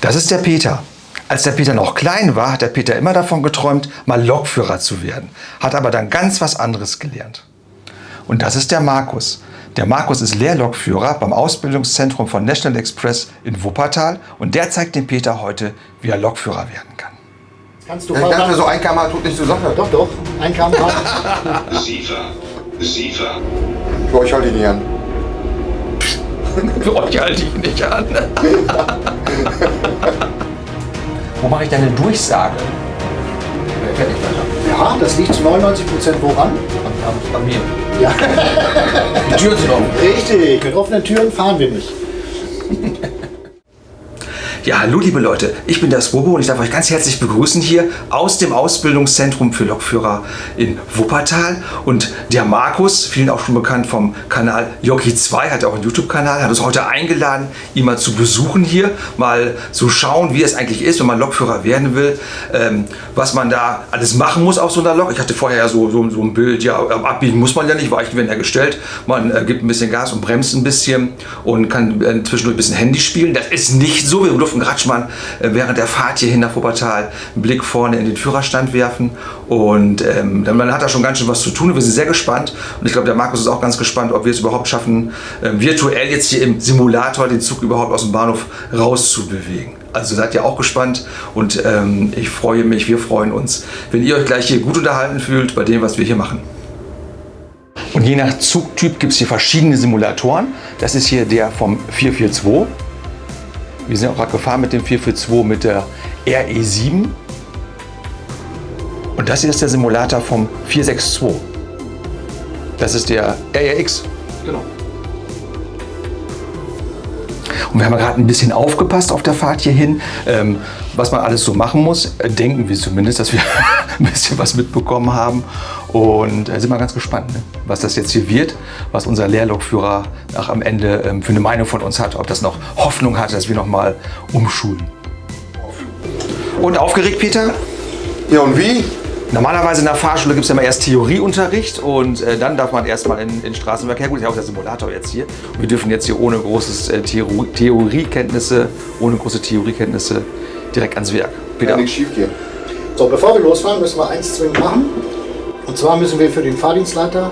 Das ist der Peter. Als der Peter noch klein war, hat der Peter immer davon geträumt, mal Lokführer zu werden. Hat aber dann ganz was anderes gelernt. Und das ist der Markus. Der Markus ist Lehrlokführer beim Ausbildungszentrum von National Express in Wuppertal und der zeigt dem Peter heute, wie er Lokführer werden kann. Kannst du ja, ich dachte, so ein km tut nicht zur Sache. Doch, doch. Ein km Siefer. Siefer. Für euch halte ich nicht an. Für euch halte ich nicht an. Wo mache ich denn eine Durchsage? Ja, das liegt zu 99 Prozent woran? An mir. Ja. Die Türen sind offen. Richtig, mit offenen Türen fahren wir nicht. Ja, hallo liebe Leute, ich bin der Swobo und ich darf euch ganz herzlich begrüßen hier aus dem Ausbildungszentrum für Lokführer in Wuppertal. Und der Markus, vielen auch schon bekannt vom Kanal Jockey 2, hat auch einen YouTube-Kanal, hat uns heute eingeladen, ihn mal zu besuchen hier, mal zu schauen, wie es eigentlich ist, wenn man Lokführer werden will, ähm, was man da alles machen muss auf so einer Lok. Ich hatte vorher ja so, so, so ein Bild, ja, abbiegen muss man ja nicht, Weichen werden ja gestellt. Man äh, gibt ein bisschen Gas und bremst ein bisschen und kann äh, zwischendurch ein bisschen Handy spielen. Das ist nicht so, wir durften Gratschmann äh, während der Fahrt hierhin nach Wuppertal einen Blick vorne in den Führerstand werfen. Und ähm, man hat da schon ganz schön was zu tun. Wir sind sehr gespannt. Und ich glaube, der Markus ist auch ganz gespannt, ob wir es überhaupt schaffen, äh, virtuell jetzt hier im Simulator den Zug überhaupt aus dem Bahnhof rauszubewegen. Also seid ihr auch gespannt und ähm, ich freue mich, wir freuen uns, wenn ihr euch gleich hier gut unterhalten fühlt bei dem, was wir hier machen. Und je nach Zugtyp gibt es hier verschiedene Simulatoren. Das ist hier der vom 442. Wir sind auch gerade gefahren mit dem 442 mit der RE7. Und das hier ist der Simulator vom 462. Das ist der RRX. Genau. Und wir haben gerade ein bisschen aufgepasst auf der Fahrt hierhin, ähm, was man alles so machen muss. Denken wir zumindest, dass wir ein bisschen was mitbekommen haben. Und äh, sind wir ganz gespannt, ne? was das jetzt hier wird, was unser Lehrlokführer nach am Ende ähm, für eine Meinung von uns hat, ob das noch Hoffnung hat, dass wir noch mal umschulen. Und aufgeregt, Peter? Ja, und wie? Normalerweise in der Fahrschule gibt es ja immer erst Theorieunterricht und äh, dann darf man erstmal in, in Straßenverkehr. Gut, ich habe auch der Simulator jetzt hier. Und wir dürfen jetzt hier ohne großes äh, Theorie, Theoriekenntnisse, ohne große Theoriekenntnisse direkt ans Werk. Peter. Kann nichts schief gehen. So, bevor wir losfahren, müssen wir eins zwingend machen. Und zwar müssen wir für den Fahrdienstleiter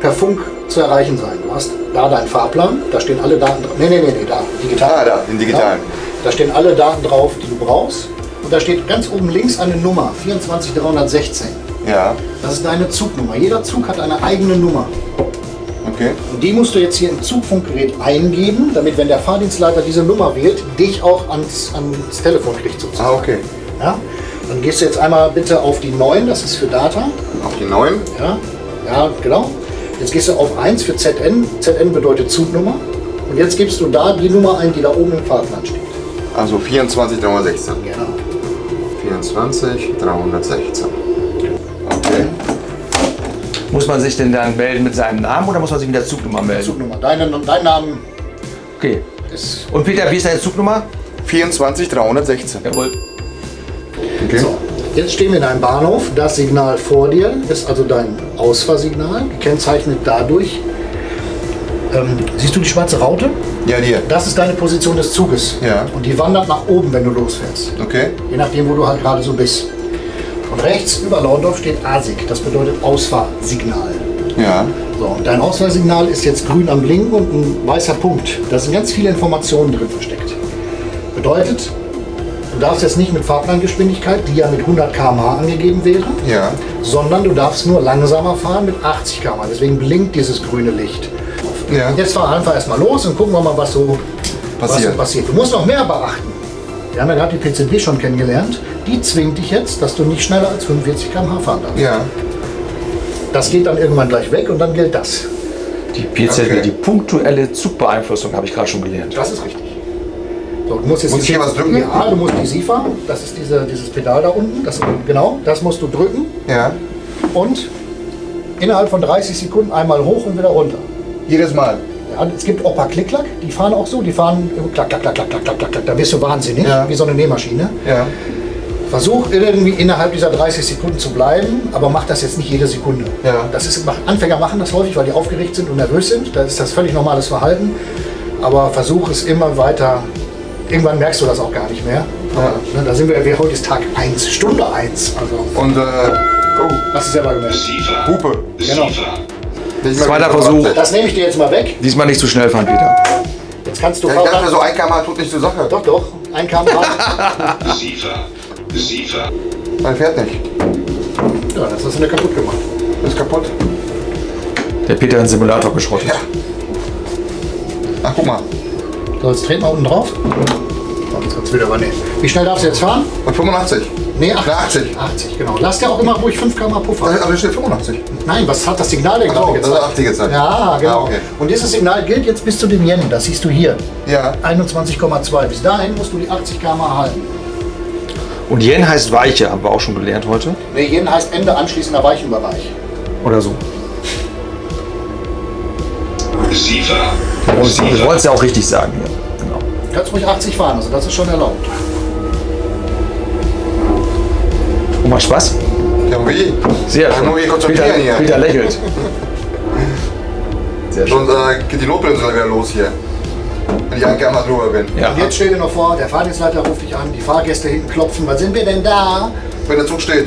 per Funk zu erreichen sein. Du hast da deinen Fahrplan, da stehen alle Daten drauf. Nee, nee, nee, nee, da, digital. Ah, da, den digitalen. Ja, da stehen alle Daten drauf, die du brauchst. Und da steht ganz oben links eine Nummer, 24316. Ja. Das ist deine Zugnummer. Jeder Zug hat eine eigene Nummer. Okay. Und die musst du jetzt hier im Zugfunkgerät eingeben, damit, wenn der Fahrdienstleiter diese Nummer wählt, dich auch ans, ans Telefon kriegt sozusagen. Ah, okay. Ja? Dann gehst du jetzt einmal bitte auf die 9, das ist für Data. Auf die 9? Ja, ja genau. Jetzt gehst du auf 1 für ZN. ZN bedeutet Zugnummer. Und jetzt gibst du da die Nummer ein, die da oben im Fahrplan steht. Also 24 316. Genau. 24 316. Okay. Muss man sich denn dann melden mit seinem Namen oder muss man sich mit der Zugnummer melden? Zugnummer. Deine, dein Name Okay. ist. Und Peter, wie ist deine Zugnummer? 24 316. Jawohl. Okay. So, jetzt stehen wir in einem Bahnhof. Das Signal vor dir ist also dein Ausfahrsignal, gekennzeichnet dadurch. Ähm, siehst du die schwarze Raute? Ja, die. Das ist deine Position des Zuges. Ja. Und die wandert nach oben, wenn du losfährst. Okay. Je nachdem, wo du halt gerade so bist. Und rechts über Laundorf steht ASIG. Das bedeutet Ausfahrsignal. Ja. So, und dein Ausfahrsignal ist jetzt grün am Blinken und ein weißer Punkt. Da sind ganz viele Informationen drin versteckt. Bedeutet, darfst jetzt nicht mit Fahrplangeschwindigkeit, die ja mit 100 km/h angegeben wäre, ja. sondern du darfst nur langsamer fahren mit 80 km/h. Deswegen blinkt dieses grüne Licht. Ja. Jetzt fahren wir einfach erstmal los und gucken wir mal, was so passiert. Was so passiert. Du musst noch mehr beachten. Wir haben ja gerade die PCB schon kennengelernt. Die zwingt dich jetzt, dass du nicht schneller als 45 km/h fahren darfst. Ja. Das geht dann irgendwann gleich weg und dann gilt das. Die PCB, okay. die punktuelle Zugbeeinflussung, habe ich gerade schon gelernt. Das ist richtig. So, du musst jetzt muss hier was drücken? Ja, du musst die SIFA, das ist diese, dieses Pedal da unten, das, genau, das musst du drücken. Ja. Und innerhalb von 30 Sekunden einmal hoch und wieder runter. Jedes Mal? Ja, es gibt auch ein paar Klick-Klack, die fahren auch so, die fahren klack, klack, klack, klack, klack, klack, klack, da wirst du wahnsinnig, ja. wie so eine Nähmaschine. Ja. Versuch irgendwie innerhalb dieser 30 Sekunden zu bleiben, aber mach das jetzt nicht jede Sekunde. Ja. Das ist, Anfänger machen das häufig, weil die aufgeregt sind und nervös sind. Da ist das völlig normales Verhalten. Aber versuch es immer weiter irgendwann merkst du das auch gar nicht mehr. Aber, ne, da sind wir, wir, heute ist Tag 1, Stunde 1. Also, Und, äh, oh, hast du selber gemerkt. Hupe. Genau. Nicht Zweiter wieder Versuch. Das nehme ich dir jetzt mal weg. Diesmal nicht zu schnell fahren, Peter. Jetzt kannst du Ja, ich dachte, so ein km tut nicht zur Sache. Doch, doch. Ein km/h. Receiver. Receiver. Man fährt nicht. ja, das hast du mir kaputt gemacht. Ist kaputt. Der Peter hat den Simulator geschrottet. Ja. Ach, guck mal. So, jetzt treten wir unten drauf. Jetzt kannst du wieder übernehmen. Wie schnell darfst du jetzt fahren? Und 85. Nee, 80. Na, 80. 80, genau. Lass dir auch immer ruhig 5 km Puffer. Aber hier steht 85. Nein, was hat das Signal denn gerade so, das ist gezeigt? 80 gezeigt. Ja, genau. Ah, okay. Und dieses Signal gilt jetzt bis zu dem Yen. Das siehst du hier. Ja. 21,2. Bis dahin musst du die 80 km/h halten. Und Yen heißt Weiche, haben wir auch schon gelernt heute. Nee, Yen heißt Ende anschließender Weichenbereich. Oder so. Receiver. Und wir wollen es ja auch richtig sagen hier. Genau. Du kannst ruhig 80 fahren, also das ist schon erlaubt. Und macht Spaß? Ja, wie? Sehr Ja, nur wie Peter. Peter lächelt. Sehr schön. Sonst äh, geht die Notbremse wieder los hier. Wenn ich ein km drüber bin. Ja. Und jetzt stell dir noch vor, der Fahrdienstleiter ruft dich an, die Fahrgäste hinten klopfen. Was sind wir denn da? Wenn der Zug steht.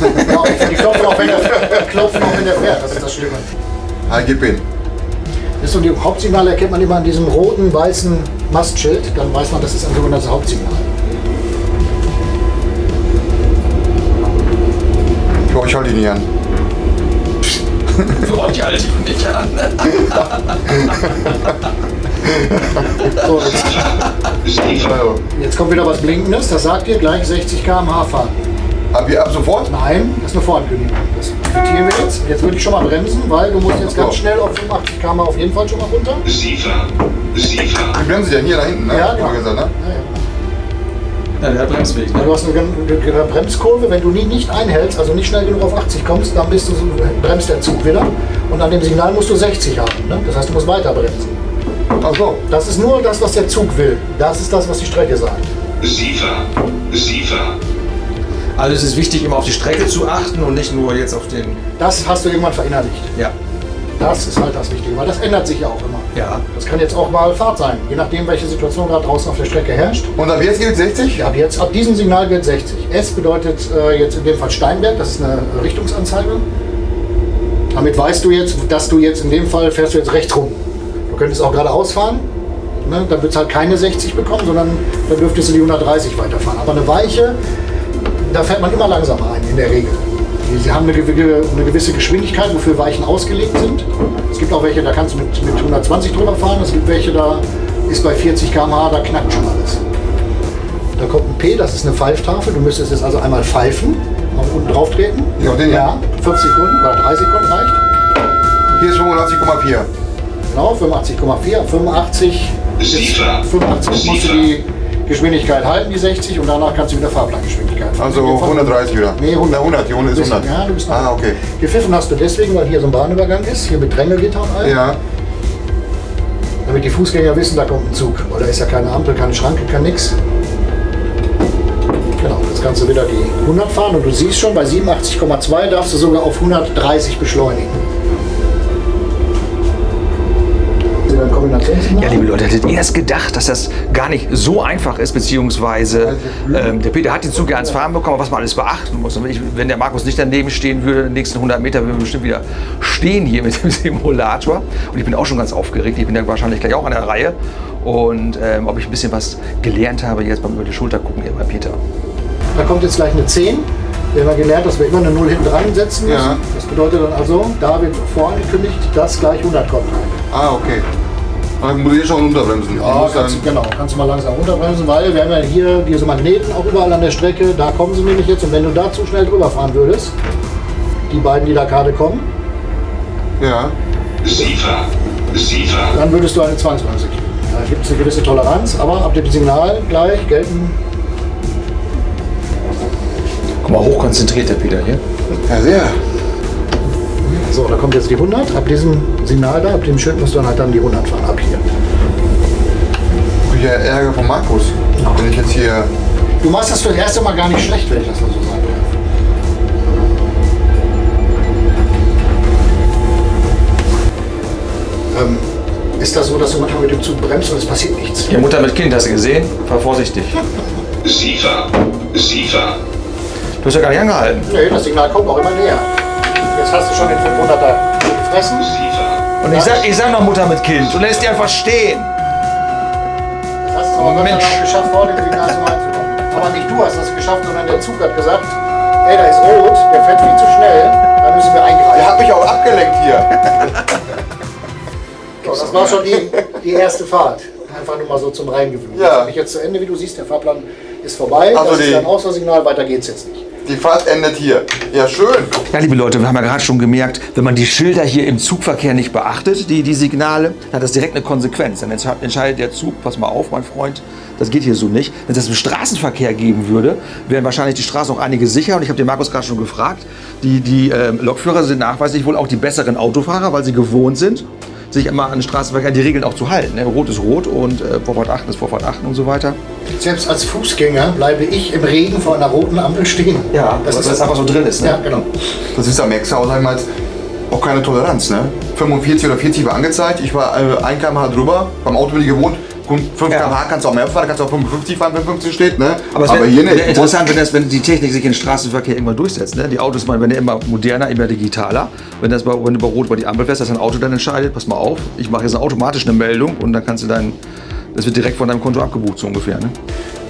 Ja, und die klopfen auch, wenn der, klopfen auch, wenn der fährt. Das ist das Schlimme. Halt, gib ihn. Das ist so, die Hauptsignale erkennt man immer an diesem roten, weißen Mastschild. Dann weiß man, das ist ein sogenanntes Hauptsignal. Für euch halt ihn nicht an. Für euch halte ich nicht an. So, jetzt, jetzt kommt wieder was Blinkendes. Das sagt dir gleich 60 km/h fahren. Ab, ab sofort? Nein, das ist eine Vorankündigung. Das quittieren wir jetzt. Jetzt würde ich schon mal bremsen, weil du musst jetzt ganz schnell auf 85 km auf jeden Fall schon mal runter. Receiver. Receiver. Die bremsen ja hier da hinten, ne? Ja, Haben wir genau. gesagt, ne? Ja, ja. Ja, der hat Bremsweg. Ja, Du hast eine, eine, eine Bremskurve, wenn du nie nicht einhältst, also nicht schnell genug auf 80 kommst, dann bist du, so- bremst der Zug wieder. Und an dem Signal musst du 60 haben. Ne? Das heißt, du musst weiter bremsen. Ach so. Das ist nur das, was der Zug will. Das ist das, was die Strecke sagt. Receiver. Receiver. Also es ist wichtig, immer auf die Strecke zu achten und nicht nur jetzt auf den... Das hast du irgendwann verinnerlicht. Ja. Das ist halt das Wichtige, weil das ändert sich ja auch immer. Ja. Das kann jetzt auch mal Fahrt sein, je nachdem, welche Situation gerade draußen auf der Strecke herrscht. Und ab jetzt gilt 60? Ja, ab jetzt, ab diesem Signal gilt 60. S bedeutet äh, jetzt in dem Fall Steinberg, das ist eine Richtungsanzeige. Damit weißt du jetzt, dass du jetzt in dem Fall fährst du jetzt rechts rum. Du könntest auch geradeaus fahren, ne? dann wird es halt keine 60 bekommen, sondern dann dürftest du die 130 weiterfahren. Aber eine Weiche, da fährt man immer langsamer ein, in der Regel. Sie haben eine, gewi- eine gewisse Geschwindigkeit, wofür Weichen ausgelegt sind. Es gibt auch welche, da kannst du mit, mit 120 drüber fahren. Es gibt welche, da ist bei 40 km/h, da knackt schon alles. Da kommt ein P, das ist eine Pfeiftafel. Du müsstest jetzt also einmal pfeifen, auf unten drauf treten. Ja, den hier. Ja, 5 Sekunden oder 3 Sekunden reicht. Hier ist 85,4. Genau, 85,4, 85. bis Receiver. 85 musst du die Geschwindigkeit halten, die 60, und danach kannst du wieder Fahrplangeschwindigkeit fahren. Also In dem Fall- 130 wieder. Nee, 100. Na, 100, die Runde ist Bisschen, 100. Ja, du bist noch. Ah, okay. Gepfiffen hast du deswegen, weil hier so ein Bahnübergang ist, hier mit Drängelgitter und allem. Ja. Damit die Fußgänger wissen, da kommt ein Zug. Weil da ist ja keine Ampel, keine Schranke, kein nix. Genau, jetzt kannst du wieder die 100 fahren und du siehst schon, bei 87,2 darfst du sogar auf 130 beschleunigen. Sind wir im Kombinationssignal? Ja, liebe Leute, hättet ihr es gedacht, dass das gar nicht so einfach ist, beziehungsweise ähm, der Peter hat den Zug ja ans Fahren bekommen, was man alles beachten muss. Und wenn, ich, wenn der Markus nicht daneben stehen würde, die nächsten 100 Meter, würden wir bestimmt wieder stehen hier mit dem Simulator. Und ich bin auch schon ganz aufgeregt. Ich bin ja wahrscheinlich gleich auch an der Reihe. Und ähm, ob ich ein bisschen was gelernt habe, jetzt beim über die Schulter gucken hier bei Peter. Da kommt jetzt gleich eine 10. Wir haben ja gelernt, dass wir immer eine 0 hinten dran setzen müssen. Ja. Das bedeutet dann also, da wird vorangekündigt, dass gleich 100 kommt. Ah, okay. Dann muss ich schon unterbremsen. ich Ja, kannst, genau, kannst du mal langsam runterbremsen, weil wir haben ja hier diese Magneten auch überall an der Strecke. Da kommen sie nämlich jetzt. Und wenn du da zu schnell drüber fahren würdest, die beiden, die da gerade kommen, ja. Dann würdest du eine Zwangsbremse kriegen. Da gibt es eine gewisse Toleranz, aber ab dem Signal gleich gelten. Guck mal, hochkonzentriert der Peter hier. Ja, sehr. So, da kommt jetzt die 100. Ab diesem Signal da, ab dem Schild musst du dann halt dann die 100 fahren. Ab hier. Ich ja Ärger von Markus. Wenn ich jetzt hier. Du machst das für das erste Mal gar nicht schlecht, wenn ich das mal so sagen darf. Ähm, ist das so, dass du manchmal mit dem Zug bremst und es passiert nichts. Die Mutter mit Kind, hast du gesehen? War vorsichtig. SIFA, SIFA, Du hast ja gar nicht angehalten. Nee, das Signal kommt auch immer näher. Hast du schon den 500er gefressen. Und ich sag, ich sag noch Mutter mit Kind. Du lässt die einfach stehen. Das hast du aber Gott sei Dank Mensch. geschafft, vor dem Signal zum reinzukommen. Aber nicht du hast das geschafft, sondern der Zug hat gesagt, ey, da ist rot, der fährt viel zu schnell, da müssen wir Der eingreifen. hat mich auch abgelenkt hier. So, das war schon die, die erste Fahrt. Einfach nur mal so zum Reingewöhnen. Ja. Das habe ich jetzt zu Ende, wie du siehst, der Fahrplan ist vorbei. Also das ist ein Auswahlsignal, weiter geht's jetzt nicht. Die Fahrt endet hier. Ja, schön. Ja, liebe Leute, wir haben ja gerade schon gemerkt, wenn man die Schilder hier im Zugverkehr nicht beachtet, die, die Signale, dann hat das direkt eine Konsequenz. Dann entsche- entscheidet der Zug, pass mal auf, mein Freund, das geht hier so nicht. Wenn es das im Straßenverkehr geben würde, wären wahrscheinlich die Straßen auch einige sicher. Und ich habe den Markus gerade schon gefragt, die, die ähm, Lokführer sind nachweislich wohl auch die besseren Autofahrer, weil sie gewohnt sind, sich immer an den Straßenverkehr die Regeln auch zu halten. Ne? Rot ist rot und äh, Vorfahrt achten ist Vorfahrt achten und so weiter. Selbst als Fußgänger bleibe ich im Regen vor einer roten Ampel stehen. das ist einfach so drin ist. Ne? Ja, genau. Das ist am Exau, sagen wir mal, auch keine Toleranz. Ne? 45 oder 40 war angezeigt. Ich war äh, 1 km/h drüber. Beim Auto bin ich gewohnt. 5 Ja. km/h kannst du auch mehr fahren, kannst auch 55 fahren, wenn 50 steht. Ne? Aber, Aber hier nicht. interessant, wenn, das, wenn die Technik sich im Straßenverkehr irgendwann durchsetzt. Ne? Die Autos werden ja immer moderner, immer digitaler. Wenn, das bei, wenn du bei Rot über die Ampel fährst, dass ein Auto dann entscheidet, pass mal auf, ich mache jetzt automatisch eine Meldung und dann kannst du dein, das wird direkt von deinem Konto abgebucht, so ungefähr. Ne?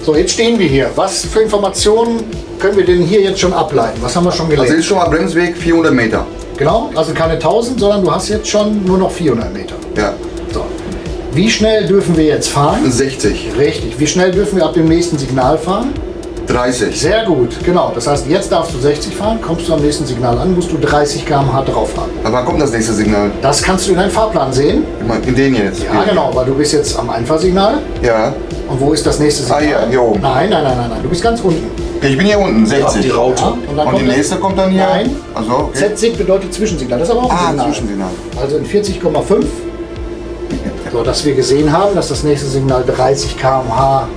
So, jetzt stehen wir hier. Was für Informationen können wir denn hier jetzt schon ableiten? Was haben wir schon Also gelernt? ist schon mal Bremsweg 400 Meter. Genau, also keine 1000, sondern du hast jetzt schon nur noch 400 Meter. Ja. Wie schnell dürfen wir jetzt fahren? 60, Richtig. Wie schnell dürfen wir ab dem nächsten Signal fahren? 30. Sehr gut, genau. Das heißt, jetzt darfst du 60 fahren, kommst du am nächsten Signal an, musst du 30 km/h drauf haben. Aber wann kommt das nächste Signal? Das kannst du in deinem Fahrplan sehen. In den jetzt. Ja, genau, weil du bist jetzt am Einfahrsignal. Ja. Und wo ist das nächste Ah, Signal? hier, hier oben. Nein, nein, nein, nein, nein. Du bist ganz unten. Ich bin hier unten, 60. die Raute. Ja, und dann Und die nächste kommt dann hier? Nein. Also, okay. Z-Sig bedeutet Zwischensignal. Das ist aber auch ein Ah, Signal. Zwischensignal. Also in 40,5. So, dass wir gesehen haben, dass das nächste Signal 30 km/h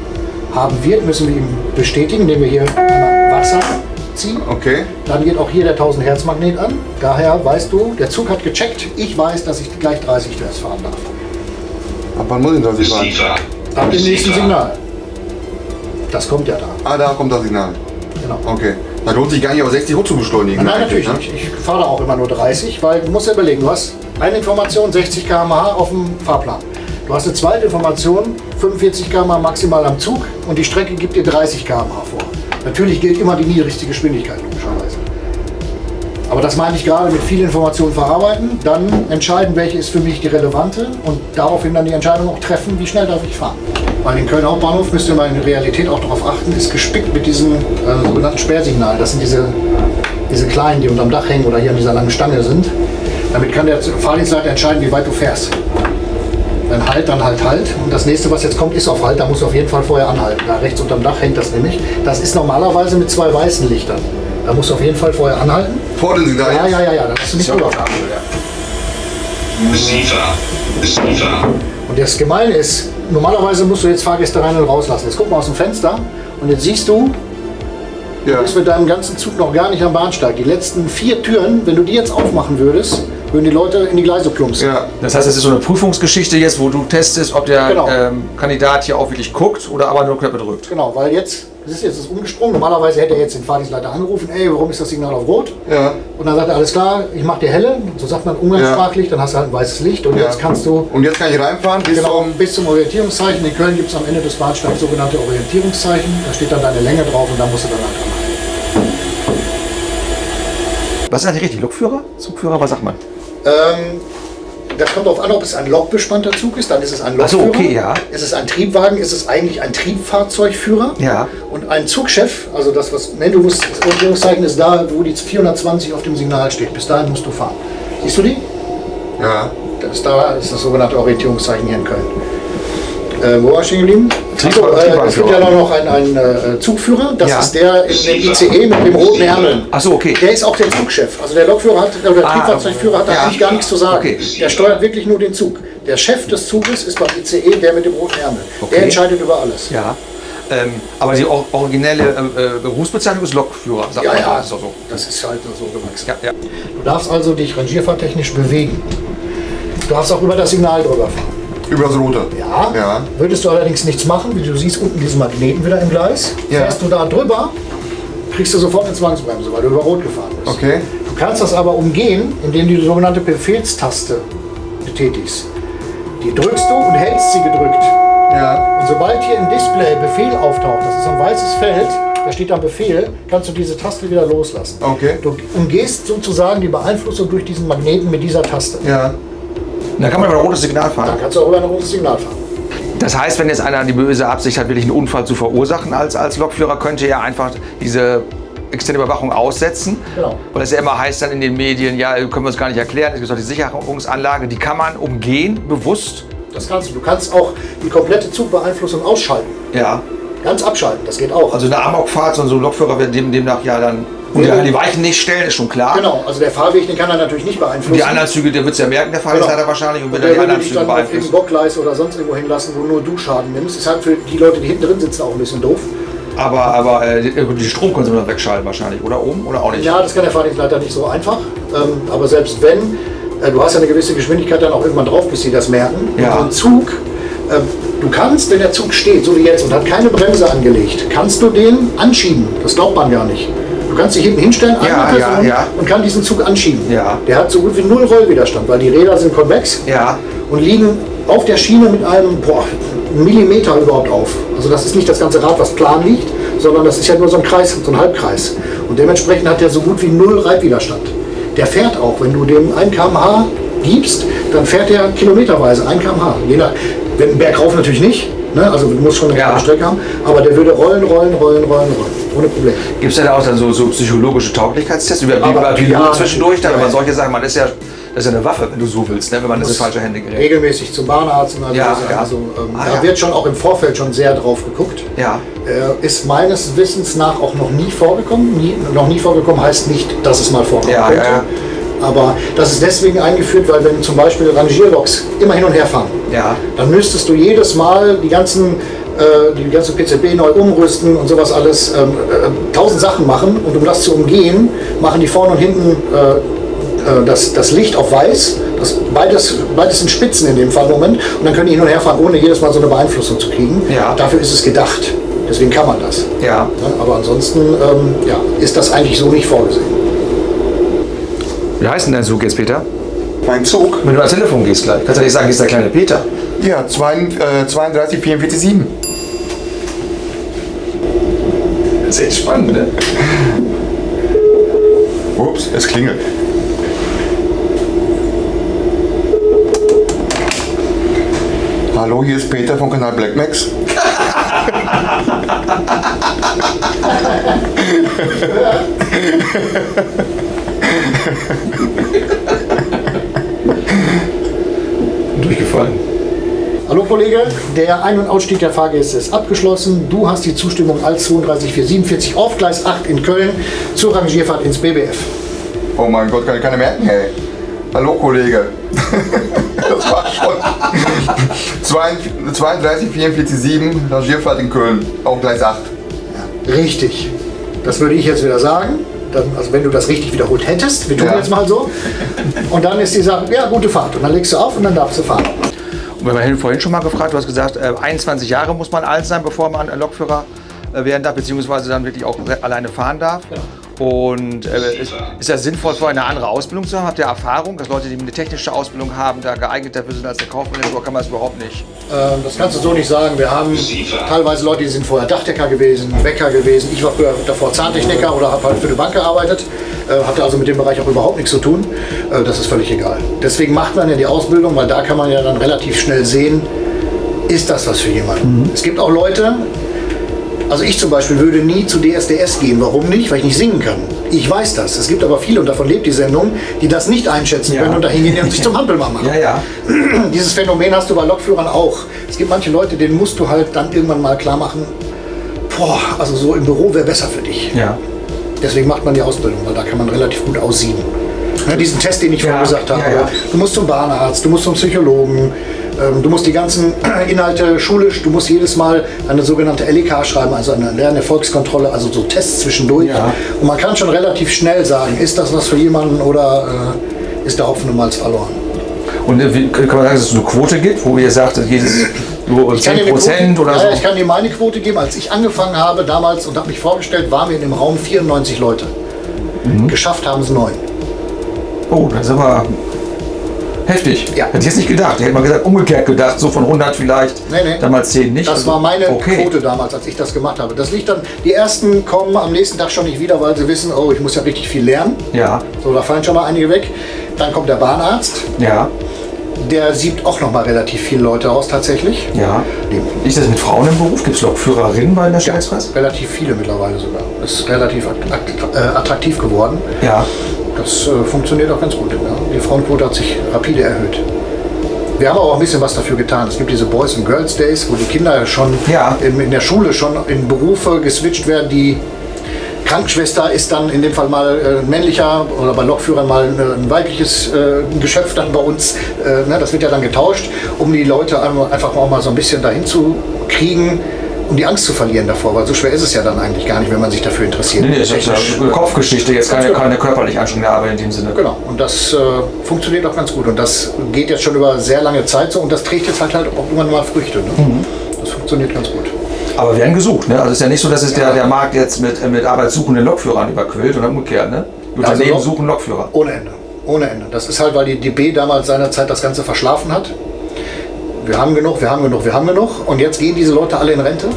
haben wird, müssen wir ihm bestätigen, indem wir hier Wasser ziehen. Okay. Dann geht auch hier der 1000 Hertz Magnet an. Daher weißt du, der Zug hat gecheckt. Ich weiß, dass ich gleich 30 Hertz fahren darf. Ab wann muss ich das nicht fahren? SIFA, Ab dem nächsten Signal. Das kommt ja da. Ah, da kommt das Signal. Genau. Okay. Da lohnt sich gar nicht, auf 60 hoch zu beschleunigen. Nein, natürlich ne? nicht. Ich fahre auch immer nur 30, weil du musst ja überlegen, du hast eine Information 60 km/h auf dem Fahrplan. Du hast eine zweite Information 45 km/h maximal am Zug und die Strecke gibt dir 30 km/h vor. Natürlich gilt immer die niedrigste Geschwindigkeit, logischerweise. Aber das meine ich gerade mit viel Information verarbeiten, dann entscheiden, welche ist für mich die relevante und daraufhin dann die Entscheidung auch treffen, wie schnell darf ich fahren. Weil den Köln Hauptbahnhof, müsst ihr mal in der Realität auch darauf achten, ist gespickt mit diesen äh, sogenannten Sperrsignalen. Das sind diese, diese kleinen, die unterm Dach hängen oder hier an dieser langen Stange sind. Damit kann der Fahrdienstleiter entscheiden, wie weit du fährst. Dann halt, dann halt, halt. Und das nächste, was jetzt kommt, ist auf Halt. Da musst du auf jeden Fall vorher anhalten. Da rechts unterm Dach hängt das nämlich. Das ist normalerweise mit zwei weißen Lichtern. Da musst du auf jeden Fall vorher anhalten. Vor dem Signal. Ja, ja, ja, ja, da hast du nicht drüber. SIFA, SIFA, Und das Gemeine ist, normalerweise musst du jetzt Fahrgäste rein und rauslassen. Jetzt guck mal aus dem Fenster und jetzt siehst du, Ja. du bist mit deinem ganzen Zug noch gar nicht am Bahnsteig. Die letzten vier Türen, wenn du die jetzt aufmachen würdest, würden die Leute in die Gleise plumpsen. Ja. Das heißt, es ist so eine Prüfungsgeschichte jetzt, wo du testest, ob der Genau. ähm, Kandidat hier auch wirklich guckt oder aber nur Knöpfe drückt. Genau, weil jetzt, das ist jetzt das umgesprungen. Normalerweise hätte er jetzt den Fahrdienstleiter angerufen, ey, warum ist das Signal auf Rot? Ja. Und dann sagt er, alles klar, ich mach dir helle. So sagt man umgangssprachlich, dann hast du halt ein weißes Licht und Ja. jetzt kannst du Und jetzt kann ich reinfahren bis Genau, zum... bis zum Orientierungszeichen. In Köln gibt es am Ende des Bahnsteigs sogenannte Orientierungszeichen. Da steht dann deine Länge drauf und da musst du dann halt anhalten. Was ist eigentlich richtig? Lokführer? Zugführer? Was sagt man? Ähm, das kommt darauf an, ob es ein lokbespannter Zug ist, dann ist es ein Ach so, Lokführer. okay, ja. Ist es ein Triebwagen, ist es eigentlich ein Triebfahrzeugführer. Ja. Und ein Zugchef, also das, was, ne, du musst, das Orientierungszeichen ist da, wo die 420 auf dem Signal steht. Bis dahin musst du fahren. Siehst du die? Ja. Das ist da ist das sogenannte Orientierungszeichen hier in Köln. Äh, wo war ich stehen geblieben? Achso, äh, es gibt ja noch einen, einen äh, Zugführer. Das Ja. ist der in dem ICE mit dem roten Ärmel. Ach so, okay. Der ist auch der Zugchef. Also der Lokführer hat, oder der Ah, Triebfahrzeugführer hat da ja. eigentlich gar nichts zu sagen. Okay. Der steuert wirklich nur den Zug. Der Chef des Zuges ist beim ICE der mit dem roten Ärmel. Okay. Der entscheidet über alles. Ja. Ähm, aber die or originelle äh, äh, Berufsbezeichnung ist Lokführer, sagt Ja, man. ja, Das ist doch so. das ist halt so gewachsen. Ja, ja. Du darfst also dich rangierfahrtechnisch bewegen. Du darfst auch über das Signal drüber fahren. Über das Rote. Ja. Ja. Würdest du allerdings nichts machen, wie du siehst unten diesen Magneten wieder im Gleis. Ja. Fährst du da drüber, kriegst du sofort eine Zwangsbremse, weil du über Rot gefahren bist. Okay. Du kannst das aber umgehen, indem du die sogenannte Befehlstaste betätigst. Die drückst du und hältst sie gedrückt. Ja. Und sobald hier im Display Befehl auftaucht, das ist ein weißes Feld, da steht dann Befehl, kannst du diese Taste wieder loslassen. Okay. Du umgehst sozusagen die Beeinflussung durch diesen Magneten mit dieser Taste. Ja. Dann kann man über ein rotes Signal fahren. Dann kannst du auch über ein rotes Signal fahren. Das heißt, wenn jetzt einer die böse Absicht hat, wirklich einen Unfall zu verursachen als, als Lokführer, könnte er einfach diese externe Überwachung aussetzen. Genau. Weil es ja immer heißt dann in den Medien, ja, können wir uns gar nicht erklären, es gibt doch die Sicherungsanlage, die kann man umgehen, bewusst. Das kannst du. Du kannst auch die komplette Zugbeeinflussung ausschalten. Ja. Ganz abschalten, das geht auch. Also eine Amokfahrt, so ein Lokführer wird dem, demnach ja dann. Und Ja. ja. die Weichen nicht stellen, ist schon klar. genau, also der Fahrweg, den kann er natürlich nicht beeinflussen. Die anderen Züge, der wird es ja merken, der Fahrdienstleiter Genau. wahrscheinlich, und der dann die anderen Züge beeinflussen. Bockgleis oder sonst irgendwo hinlassen, wo nur du Schaden nimmst. Ist halt für die Leute, die hinten drin sitzen, auch ein bisschen doof. Aber, aber äh, die, die Stromkonsum wegschalten wahrscheinlich, oder oben oder auch nicht? Ja, das kann der Fahrdienstleiter nicht so einfach. Ähm, aber selbst wenn, äh, du hast ja eine gewisse Geschwindigkeit dann auch irgendwann drauf, bis sie das merken. Ja. Und so ein Zug, äh, du kannst, wenn der Zug steht, so wie jetzt, und hat keine Bremse angelegt, kannst du den anschieben. Das glaubt man gar nicht. Du kannst dich hinten hinstellen, Ja, eine ja, Person, ja. und kann diesen Zug anschieben. Ja. Der hat so gut wie null Rollwiderstand, weil die Räder sind konvex und liegen auf der Schiene mit einem boah, Millimeter überhaupt auf. Also das ist nicht das ganze Rad, was plan liegt, sondern das ist ja nur so ein Kreis, so ein Halbkreis. Und dementsprechend hat der so gut wie null Reibwiderstand. Der fährt auch, wenn du dem 1 km/h gibst, dann fährt der kilometerweise 1 km/h. Je nach, wenn bergauf natürlich nicht, ne? also du musst schon eine Ja. Strecke haben, aber der würde rollen, rollen, rollen, rollen, rollen, ohne Problem. Gibt es da auch dann so, so psychologische Tauglichkeitstests über Aber- ja, zwischendurch? Dann, ja, wenn man ja. solche Sachen, man ist ja, das ist ja eine Waffe, wenn du so willst, ne? wenn man das in Muss falsche Hände gerät. Regelmäßig zum Bahnarzt und all Ja, ja. Also, ähm, Ah, da ja. wird schon auch im Vorfeld schon sehr drauf geguckt. Ja. Äh, ist meines Wissens nach auch noch nie vorgekommen. Nie, noch nie vorgekommen heißt nicht, dass es mal vorkommen Ja, könnte. ja, ja. Aber das ist deswegen eingeführt, weil wenn zum Beispiel Rangierloks immer hin und her fahren, Ja. dann müsstest du jedes Mal die ganzen, äh, die ganze PCB neu umrüsten und sowas alles, ähm, äh, tausend Sachen machen. Und um das zu umgehen, machen die vorne und hinten äh, das, das Licht auf weiß. Das, beides, beides sind Spitzen in dem Fall im Moment. Und dann können die hin und her fahren, ohne jedes Mal so eine Beeinflussung zu kriegen. Ja. Dafür ist es gedacht. Deswegen kann man das. Ja, aber ansonsten ähm, ja, ist das eigentlich so nicht vorgesehen. Wie heißt denn dein Zug jetzt, Peter? Mein Zug? Wenn du ans Telefon gehst gleich, kannst du nicht sagen, hier ist der kleine Peter. Ja, zwei, äh, 32, 44, 7. Das ist echt spannend, ne? Ups, es klingelt. Hallo, hier ist Peter vom Kanal Black Max. Durchgefallen. Hallo Kollege, der Ein- und Ausstieg der Fahrgäste ist abgeschlossen. Du hast die Zustimmung als 32447 auf Gleis 8 in Köln zur Rangierfahrt ins BBF. Oh mein Gott, kann ich keine merken, ey. Hallo, Kollege. das war schon. 32, 44, 7, Rangierfahrt in Köln, auf Gleis 8. Richtig. Das würde ich jetzt wieder sagen. Dann, also wenn du das richtig wiederholt hättest, wir tun Ja. jetzt mal so. Und dann ist die Sache, ja, gute Fahrt. Und dann legst du auf und dann darfst du fahren. Und wir haben vorhin schon mal gefragt, du hast gesagt, äh, 21 Jahre muss man alt sein, bevor man ein Lokführer äh, werden darf, beziehungsweise dann wirklich auch alleine fahren darf. Und äh, ist, ist das sinnvoll, vorher eine andere Ausbildung zu haben? Habt ihr Erfahrung, dass Leute, die eine technische Ausbildung haben, da geeignet dafür sind als der Kaufmann oder kann man das überhaupt nicht? Ähm, das kannst du so nicht sagen. Wir haben teilweise Leute, die sind vorher Dachdecker gewesen, Bäcker gewesen. Ich war früher davor Zahntechniker oder habe halt für eine Bank gearbeitet. Äh, hatte also mit dem Bereich auch überhaupt nichts zu tun. Äh, das ist völlig egal. Deswegen macht man ja die Ausbildung, weil da kann man ja dann relativ schnell sehen, ist das was für jemanden. Es gibt auch Leute, also ich zum Beispiel würde nie zu DSDS gehen. Warum nicht? Weil ich nicht singen kann. Ich weiß das. Es gibt aber viele, und davon lebt die Sendung, die das nicht einschätzen Ja. können und dahin gehen und sich zum Hampelmann machen. ja. Dieses Phänomen hast du bei Lokführern auch. Es gibt manche Leute, denen musst du halt dann irgendwann mal klar machen, boah, also so im Büro wäre besser für dich. Ja. Deswegen macht man die Ausbildung, weil da kann man relativ gut aussieben. Ne, diesen Test, den ich Ja, vorhin gesagt habe. ja, ja. Du musst zum Bahnarzt, du musst zum Psychologen, du musst die ganzen Inhalte schulisch, du musst jedes Mal eine sogenannte LEK schreiben, also eine Lernerfolgskontrolle, also so Tests zwischendurch. Ja. Und man kann schon relativ schnell sagen, ist das was für jemanden oder äh, ist der Hopfen Malz verloren. Und äh, wie, kann man sagen, dass es eine Quote gibt, wo ihr sagt, dass jedes dir 10 eine Prozent oder ja, so? ich kann dir meine Quote geben. Als ich angefangen habe damals und habe mich vorgestellt, waren wir in dem Raum 94 Leute. Mhm. Geschafft haben es neun. Oh, das ist aber heftig. Ja. Hätte ich jetzt nicht gedacht. Hätte man gesagt, umgekehrt gedacht, so von 100 vielleicht. Nee, nee. Damals 10 nicht. Das Also, war meine okay. Quote damals, als ich das gemacht habe. Das liegt dann, die ersten kommen am nächsten Tag schon nicht wieder, weil sie wissen, oh, ich muss ja richtig viel lernen. Ja, So, da fallen schon mal einige weg. Dann kommt der Bahnarzt, ja, der sieht auch noch mal relativ viele Leute aus tatsächlich. ja. Ist das mit Frauen im Beruf? Gibt es Lokführerinnen bei der Staatspreis? Relativ viele mittlerweile sogar. Das ist relativ äh, attraktiv geworden. Ja. Das äh, funktioniert auch ganz gut. Ja. Die Frauenquote hat sich rapide erhöht. Wir haben aber auch ein bisschen was dafür getan. Es gibt diese Boys and Girls Days, wo die Kinder schon Ja. in, in der Schule schon in Berufe geswitcht werden, die Krankenschwester ist dann in dem Fall mal äh, ein männlicher oder bei Lokführern mal äh, ein weibliches äh, Geschöpf dann bei uns. Äh, ne, das wird ja dann getauscht, um die Leute einfach auch mal so ein bisschen dahin zu kriegen, um die Angst zu verlieren davor. Weil so schwer ist es ja dann eigentlich gar nicht, wenn man sich dafür interessiert. Nee, nee, das ist eine Kopfgeschichte, jetzt keine, keine körperlich anstrengende Arbeit in dem Sinne. Genau, und das äh, funktioniert auch ganz gut. Und das geht jetzt schon über sehr lange Zeit so und das trägt jetzt halt, halt auch irgendwann mal Früchte. Ne? Das funktioniert ganz gut. Aber werden gesucht, ne? Also es ist ja nicht so, dass es der, der Markt jetzt mit, mit arbeitssuchenden Lokführern überquillt oder umgekehrt, ne? Die Also Unternehmen Lok- suchen Lokführer. Ohne Ende. Ohne Ende. Das ist halt, weil die DB damals seinerzeit das Ganze verschlafen hat. Wir haben genug, wir haben genug, wir haben genug. Und jetzt gehen diese Leute alle in Rente.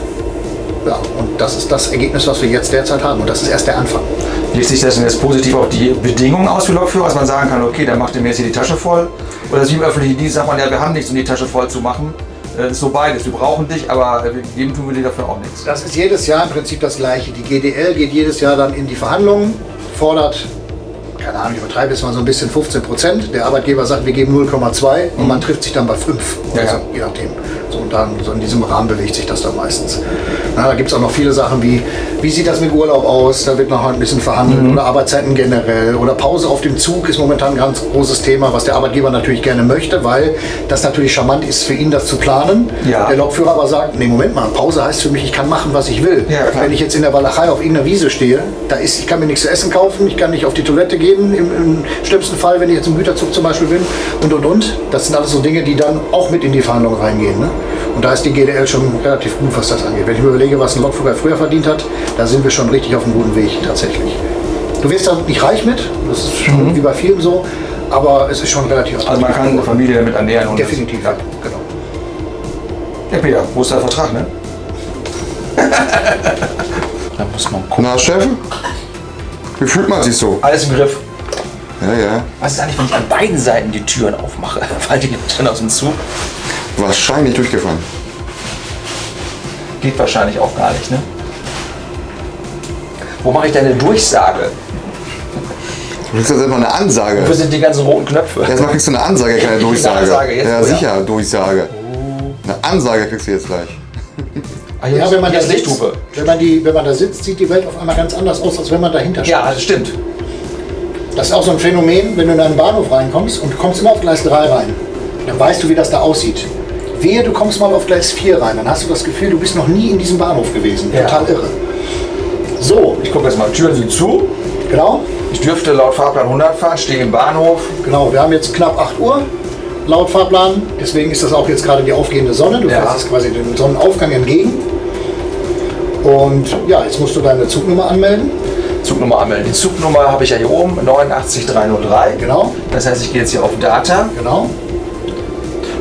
Ja, und das ist das Ergebnis, was wir jetzt derzeit haben. Und das ist erst der Anfang. Wirkt sich das denn jetzt positiv auf die Bedingungen aus für Lokführer, dass man sagen kann, okay, der macht dem jetzt hier die Tasche voll? Oder wie im öffentlichen Dienst sagt man, ja, wir haben nichts, um die Tasche voll zu machen. Äh, Das ist so beides. Wir brauchen dich, aber äh, geben tun wir dir dafür auch nichts. Das ist jedes Jahr im Prinzip das Gleiche. Die GDL geht jedes Jahr dann in die Verhandlungen, fordert, keine Ahnung, ich übertreibe jetzt mal so ein bisschen 15 Prozent. Der Arbeitgeber sagt, wir geben 0,2 und man trifft sich dann bei 5 oder Ja, ja. so, je nachdem. So, und dann, so in diesem Rahmen bewegt sich das dann meistens. Na, da gibt es auch noch viele Sachen wie, wie sieht das mit Urlaub aus? Da wird noch ein bisschen verhandelt. Oder Arbeitszeiten generell. Oder Pause auf dem Zug ist momentan ein ganz großes Thema, was der Arbeitgeber natürlich gerne möchte, weil das natürlich charmant ist für ihn, das zu planen. Ja. Der Lokführer aber sagt, nee, Moment mal, Pause heißt für mich, ich kann machen, was ich will. Ja. Wenn ich jetzt in der Walachei auf irgendeiner Wiese stehe, da ist, ich kann mir nichts zu essen kaufen, ich kann nicht auf die Toilette gehen, im, im schlimmsten Fall, wenn ich jetzt im Güterzug zum Beispiel bin und und und. Das sind alles so Dinge, die dann auch mit in die Verhandlungen reingehen. Ne? Und da ist die GDL schon relativ gut, was das angeht. Wenn ich mir überlege, was ein Lokführer früher verdient hat, da sind wir schon richtig auf einem guten Weg tatsächlich. Du wirst da nicht reich mit, das ist schon wie bei vielen so, aber es ist schon relativ Mhm. Also man kann eine Familie damit ernähren. Und Definitiv, ja, genau. Ja, Peter, wo ist der Vertrag, ne? da muss man gucken. Na, Chef? Wie fühlt man sich so? Alles im Griff. Ja, ja. Was ist eigentlich, wenn ich an beiden Seiten die Türen aufmache? Fallen die dann aus dem Zug? Wahrscheinlich durchgefahren. Geht wahrscheinlich auch gar nicht, ne? Wo mache ich denn eine Durchsage? Du kriegst jetzt erstmal eine Ansage. Wo sind die ganzen roten Knöpfe? Erstmal kriegst du eine Ansage, keine Eine Durchsage. Ansage, jetzt ja, wohl, ja. sicher, Durchsage. Eine Ansage kriegst du jetzt gleich. Hier Ja, ist- wenn man, da sitzt, Lichthupe. wenn, man die, wenn man da sitzt, sieht die Welt auf einmal ganz anders aus, als wenn man dahinter steht. Ja, das stimmt. Das ist auch so ein Phänomen, wenn du in einen Bahnhof reinkommst und du kommst immer auf Gleis 3 rein. Dann weißt du, wie das da aussieht. Wehe, du kommst mal auf Gleis 4 rein, dann hast du das Gefühl, du bist noch nie in diesem Bahnhof gewesen. Ja. Total irre. So, Ich gucke jetzt mal, Türen sind zu. genau, Ich dürfte laut Fahrplan 100 fahren, stehe im Bahnhof. genau. Wir haben jetzt knapp 8 Uhr laut Fahrplan. Deswegen ist das auch jetzt gerade die aufgehende Sonne. Du Ja. fährst jetzt quasi dem Sonnenaufgang entgegen. Und ja, jetzt musst du deine Zugnummer anmelden. Zugnummer anmelden. Die Zugnummer habe ich ja hier oben, 89303. Genau, Das heißt, ich gehe jetzt hier auf Data. genau.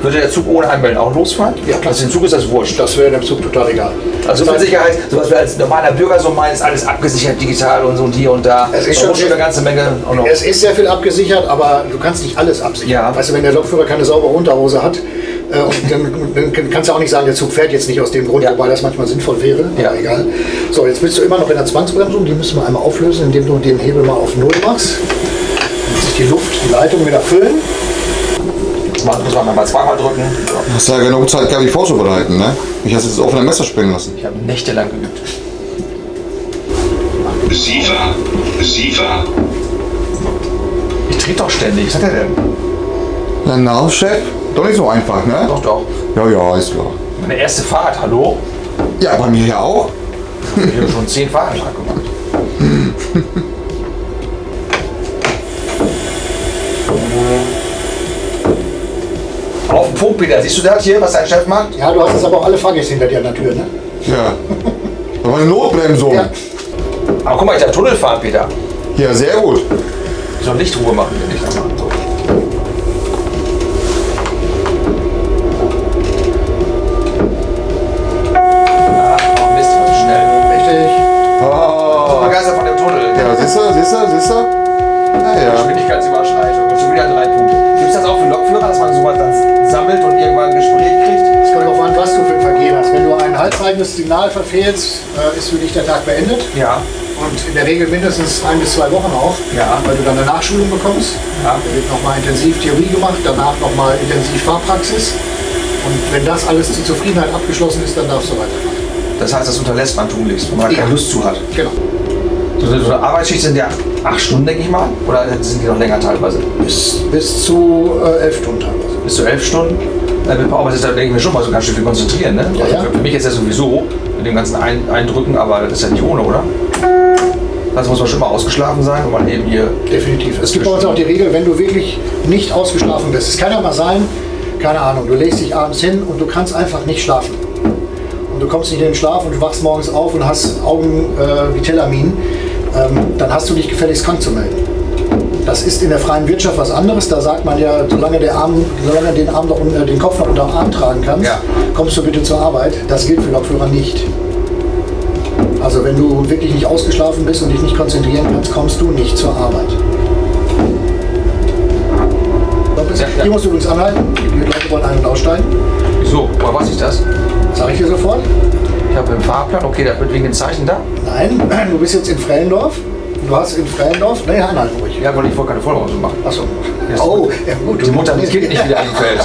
Würde der Zug ohne Anmelden auch losfahren? Ja, klar. Also dem Zug ist das wurscht. Das wäre dem Zug total egal. Also so viel Sicherheit, so was wir als normaler Bürger so meinen, ist alles abgesichert digital und so und hier und da. Es ist schon sehr- eine ganze Menge. Es ist sehr viel abgesichert, aber du kannst nicht alles absichern. Ja. Weißt du, wenn der Lokführer keine saubere Unterhose hat, äh, dann, dann kannst du auch nicht sagen, der Zug fährt jetzt nicht aus dem Grund, Ja. wobei das manchmal sinnvoll wäre. Ja. Egal. So, jetzt bist du immer noch in der Zwangsbremsung. Die müssen wir einmal auflösen, indem du den Hebel mal auf Null machst. Dann muss sich die Luft, die Leitung wieder füllen. Man muss man mal zweimal drücken. Hast ja genug Zeit gehabt, dich vorzubereiten, ne? Ich hast jetzt auf ein Messer springen lassen. Ich habe nächtelang geübt. Sifa, Sifa, Ich trete doch ständig. Was hat er denn? Na, na, Chef? Doch nicht so einfach, ne? Doch, doch. Ja, ja, ist klar. Meine erste Fahrt, hallo? Ja, bei mir ja auch. Ich habe schon zehn Fahrten gemacht. Auf den Punkt, Peter. Siehst du das hier, was dein Chef macht? Ja, du hast jetzt aber auch alle Fahrgäste hinter dir an der Tür, ne? Ja. War eine Notbremsung. Ja. Ja, Aber guck mal, ich darf Tunnel fahren, Peter. sehr gut. Ich soll Lichtruhe machen, wenn ich Signal verfehlst, äh, ist für dich der Tag beendet. Ja. Und in der Regel mindestens ein bis zwei Wochen auch, Ja. weil du dann eine Nachschulung bekommst. Ja. Da wird nochmal intensiv Theorie gemacht, danach nochmal intensiv Fahrpraxis. Und wenn das alles zur Zufriedenheit abgeschlossen ist, dann darfst du weiterfahren. Das heißt, das unterlässt man tunlichst, wenn man Ja. keine Lust zu hat. Genau. So, so eine Arbeitsschicht sind ja acht Stunden, denke ich mal. Oder sind die noch länger teilweise? Bis, bis zu äh, elf Stunden teilweise. Bis zu elf Stunden. Äh, Mit Power ist da denke ich mir schon mal so ganz schön viel konzentrieren. Ne? Ja, also ja. Für mich ist ja sowieso mit dem ganzen Ein Eindrücken, aber das ist ja nicht ohne, oder? Das muss man schon mal ausgeschlafen sein, wenn man eben hier. Definitiv. Es gibt bei uns auch die Regel, wenn du wirklich nicht ausgeschlafen bist. Es kann ja mal sein, keine Ahnung, du legst dich abends hin und du kannst einfach nicht schlafen. Und du kommst nicht in den Schlaf und du wachst morgens auf und hast Augen äh, wie Telamin. Ähm, dann hast du dich gefälligst krank zu melden. Das ist in der freien Wirtschaft was anderes. Da sagt man ja, solange der Arm, solange den, Arm noch, unter- den Kopf noch unter dem Arm tragen kannst, Ja. kommst du bitte zur Arbeit. Das gilt für Lokführer nicht. Also wenn du wirklich nicht ausgeschlafen bist und dich nicht konzentrieren kannst, kommst du nicht zur Arbeit. Ja, ja. Hier musst du übrigens anhalten. Die Leute wollen ein- und aussteigen. Wieso? Woher weiß ich das? Sag ich dir sofort. Ich habe im Fahrplan, okay, da wird wegen dem Zeichen da. Nein, du bist jetzt in Frellendorf. Du hast in Frellendorf. Nee, anhalten ruhig. Ja, weil ich wollte keine Vollpause machen. Achso. Oh, ja gut. Die Mutter mit Kind nicht wieder eingefällt.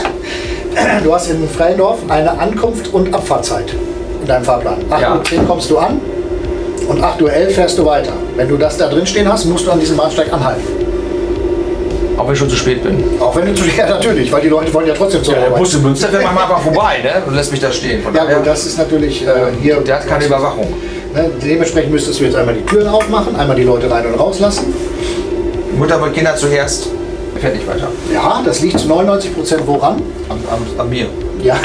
Du hast in Frellendorf eine Ankunft- und Abfahrtzeit in deinem Fahrplan. 8.10 Ja. Uhr kommst du an und 8.11 Uhr fährst du weiter. Wenn du das da drin stehen hast, musst du an diesem Bahnsteig anhalten. Auch wenn ich schon zu spät bin. Auch wenn du zu ja, natürlich, weil die Leute wollen ja trotzdem zur Ja, der. Bus in Münster fährt manchmal einfach vorbei ne? und lässt mich da stehen. Von Ja daher, gut, das ist natürlich äh, hier. der hat keine Überwachung. Ne, dementsprechend müsstest du jetzt einmal die Türen aufmachen, einmal die Leute rein und rauslassen. Mutter mit Kinder zuerst, fährt nicht weiter. Ja, das liegt zu 99 Prozent woran? Am, am, an mir. Ja,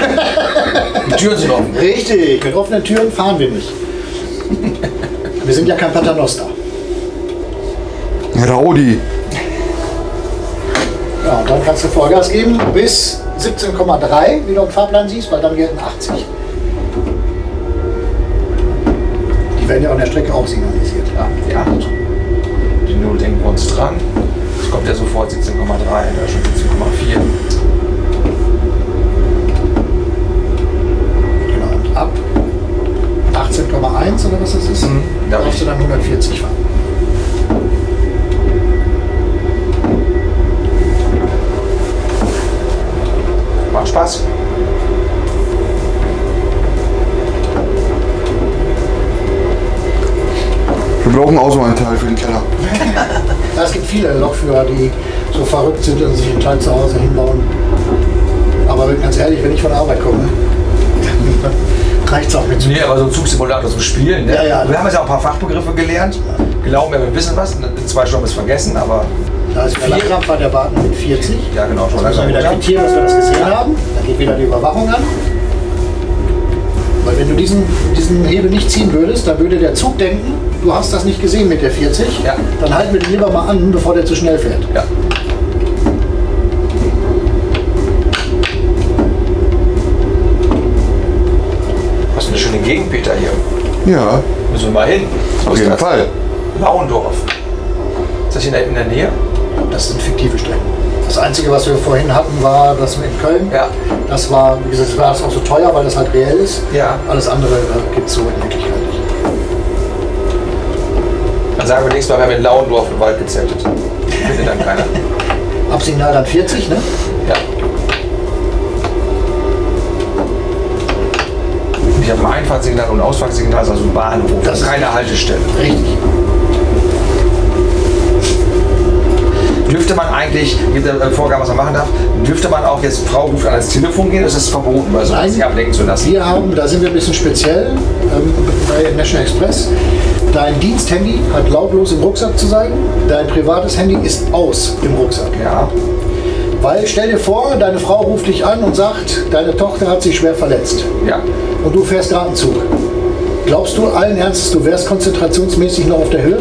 Die Türen sind offen. richtig. Mit offenen Türen fahren wir nicht. Wir sind ja kein Paternoster. Raudi. Ja, und dann kannst du Vollgas geben bis 17,3, wie du im Fahrplan siehst, weil dann gelten 80. Die werden ja an der Strecke auch signalisiert. Ja. Ja, Null denken wir uns dran. Es kommt ja sofort 17,3, da ist schon 17,4. Genau, und ab 18,1 oder was das ist, Mhm, darfst du dann 140 fahren. Macht Spaß. Wir brauchen auch so einen Teil für den Keller. Ja, es gibt viele Lokführer, die so verrückt sind und sich einen Teil zu Hause hinbauen. Aber ganz ehrlich, wenn ich von der Arbeit komme, reicht es auch mit Nee, aber so ein Zugsimulator zum Spielen. Ne? Ja, ja. Wir haben jetzt auch ein paar Fachbegriffe gelernt. Glauben wir, wir wissen was. In zwei Stunden ist vergessen, aber Da ist der Vier- Langkrampf bei der Bahn mit 40. ja, genau, schon Müssen wir wieder langsam. quittieren, dass wir das gesehen haben. Dann geht wieder die Überwachung an. Weil wenn du diesen, diesen Hebel nicht ziehen würdest, dann würde der Zug denken, du hast das nicht gesehen mit der 40. Ja. Dann halten wir den lieber mal an, bevor der zu schnell fährt. Ja. Was eine schöne Gegend, Peter, hier. Ja, Müssen wir mal hin. Auf jeden das? Fall. Lauendorf. Ist das hier in der, in der Nähe? Das sind fiktive Strecken. Das Einzige, was wir vorhin hatten, war das in Köln. Ja. Das war, wie gesagt, das war das auch so teuer, weil das halt reell ist. Ja. Alles andere äh, gibt es so in Wirklichkeit nicht. Sagen wir nächstes Mal, wir haben in Lauendorf im Wald gezeltet. Findet dann keiner. Absignal dann 40, ne? Ja. Ich habe ein Einfahrtssignal und ein Ausfahrtssignal, also ein Bahnhof. Das ist keine Haltestelle. Richtig. Dürfte man eigentlich, gibt es äh, Vorgaben, was man machen darf, dürfte man auch jetzt, Frau ruft an ans Telefon gehen, ist es verboten, weil so sich ablenken zu lassen? Wir haben, da sind wir ein bisschen speziell ähm, bei National Express. Dein Diensthandy hat lautlos im Rucksack zu sein. Dein privates Handy ist aus im Rucksack. Ja. Weil stell dir vor, deine Frau ruft dich an und sagt, deine Tochter hat sich schwer verletzt. Ja. Und du fährst gerade einen Zug. Glaubst du allen Ernstes, du wärst konzentrationsmäßig noch auf der Höhe?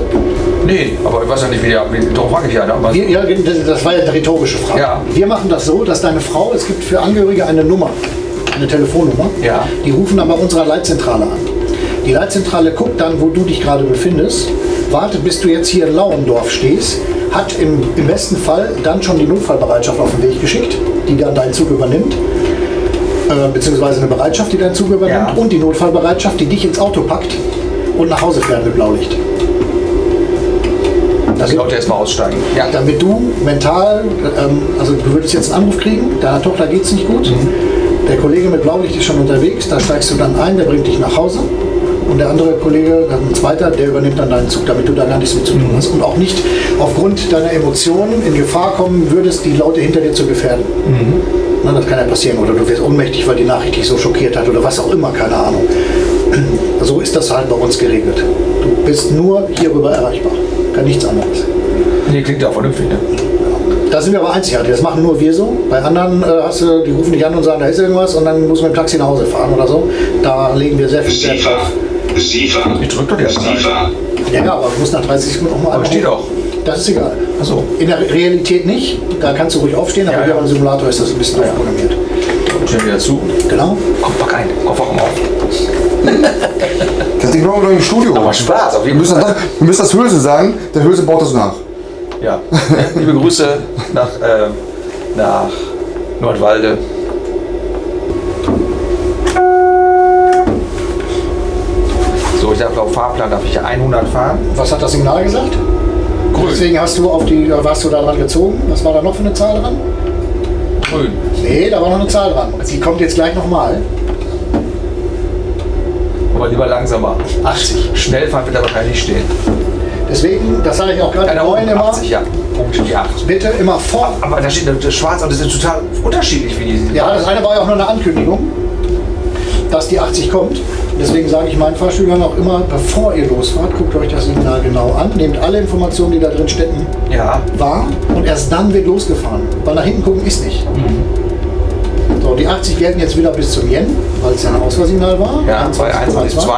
Nee, aber ich weiß ja nicht, wie der. Wie, darum frage ich ja. Ne? Wir, ja, das- das war ja eine rhetorische Frage. Ja. Wir machen das so, dass deine Frau, es gibt für Angehörige eine Nummer, eine Telefonnummer. Ja. Die rufen dann bei unserer Leitzentrale an. Die Leitzentrale guckt dann, wo du dich gerade befindest, wartet, bis du jetzt hier in Lauendorf stehst, hat im, im besten Fall dann schon die Notfallbereitschaft auf den Weg geschickt, die dann deinen Zug übernimmt. Äh, beziehungsweise eine Bereitschaft, die deinen Zug übernimmt. Ja. Und die Notfallbereitschaft, die dich ins Auto packt und nach Hause fährt mit Blaulicht. das Leute jetzt mal aussteigen. Ja. damit du mental, ähm, also du würdest jetzt einen Anruf kriegen, deiner Tochter geht es nicht gut, der Kollege mit Blaulicht ist schon unterwegs, da steigst du dann ein, der bringt dich nach Hause und der andere Kollege, ein zweiter, der übernimmt dann deinen Zug, damit du da gar nichts mit zu tun hast und auch nicht aufgrund deiner Emotionen in Gefahr kommen würdest, die Leute hinter dir zu gefährden. Na, das kann ja passieren oder du wirst ohnmächtig, weil die Nachricht dich so schockiert hat oder was auch immer, keine Ahnung. So ist das halt bei uns geregelt. Du bist nur hierüber erreichbar, kann nichts anderes. Nee, klingt ja auch vernünftig, ne? Da sind wir aber einzigartig. Das machen nur wir so. Bei anderen äh, hast du, die rufen dich an und sagen, da ist irgendwas und dann muss man mit dem Taxi nach Hause fahren oder so. Da legen wir sehr viel Wert drauf. Sifa. Ich drück doch erste Sifa. Ja, aber du musst nach 30 Sekunden auch mal Aber steht auch. Das ist egal. Achso. In der Realität nicht. Da kannst du ruhig aufstehen, aber Ja, hier ja. beim Simulator ist das ein bisschen Ja. aufprogrammiert. Stellen wieder zu. Genau. Kopf rein. Kopf auch mal auf. Das Ding brauchen wir doch im Studio. Aber Spaß, auf Wir jeden müssen, Fall. das, wir müssen das Hülse sagen, der Hülse baut das nach. Ja. Liebe Grüße nach, äh, nach Nordwalde. Fahrplan darf ich ja 100 fahren. Was hat das Signal gesagt? Grün. Deswegen hast du auf die, warst du da dran gezogen. Was war da noch für eine Zahl dran? Grün. Nee, da war noch eine Zahl dran. Die kommt jetzt gleich nochmal. Aber lieber langsamer. 80. Schnell fahren wird aber wahrscheinlich nicht stehen. Deswegen, das sage ich auch gerade Ja, den da Neuen unten immer, 80, ja. Punkt die 8. bitte immer vor. Aber da steht das schwarz und das ist total unterschiedlich, wie die Ja, das eine war ja auch nur eine Ankündigung, dass die 80 kommt. Deswegen sage ich meinen Fahrschülern auch immer, bevor ihr losfahrt, guckt euch das Signal genau an, nehmt alle Informationen, die da drin stecken, Ja. wahr und erst dann wird losgefahren. Weil nach hinten gucken ist nicht. So, die 80 gelten jetzt wieder bis zum Yen, weil es ja ein Ausfahrsignal war. Ja, bei 21,2.